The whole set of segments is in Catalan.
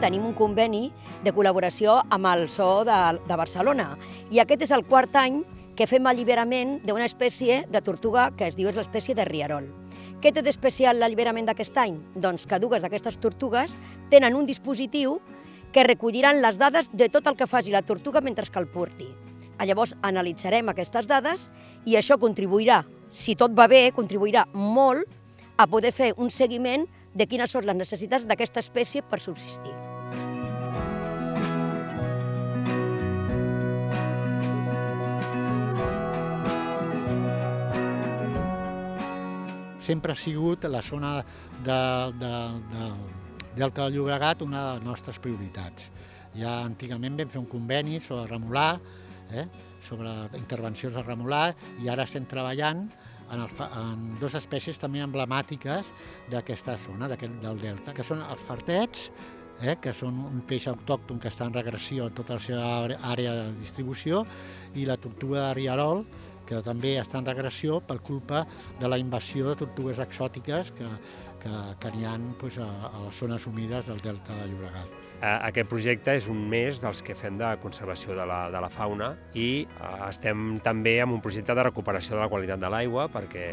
tenim un conveni de col·laboració amb el Zoo de, de Barcelona. I aquest és el quart any que fem alliberament d'una espècie de tortuga que es diu és l'espècie de riarol. Què té d'especial l'alliberament d'aquest any? Doncs que dues d'aquestes tortugues tenen un dispositiu que recolliran les dades de tot el que faci la tortuga mentre que el porti. Llavors analitzarem aquestes dades i això contribuirà, si tot va bé, contribuirà molt a poder fer un seguiment de quines són les necessitats d'aquesta espècie per subsistir. Sempre ha sigut la zona de, de, de Delta del Llobregat una de les nostres prioritats. Ja antigament vam fer un conveni sobre remolar, eh, sobre intervencions de remolar, i ara estem treballant en, el, en dues espècies també emblemàtiques d'aquesta zona, del delta, que són els fartets, eh, que són un peix autòcton que està en regressió a tota la seva àrea de distribució, i la tortuga de Riarol, que també està en regressió per culpa de la invasió de tortugues exòtiques que, que, que n'hi ha doncs, a, a les zones humides del delta de Llobregat. Aquest projecte és un més dels que fem de conservació de la, de la fauna i estem també amb un projecte de recuperació de la qualitat de l'aigua perquè,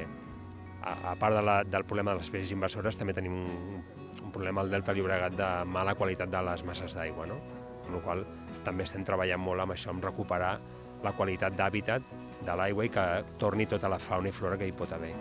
a, a part de la, del problema de les espècies invasores, també tenim un, un problema al Delta Llobregat de mala qualitat de les masses d'aigua, no? amb la qual també estem treballant molt amb això, amb recuperar la qualitat d'hàbitat de l'aigua i que torni tota la fauna i flora que hi pot haver.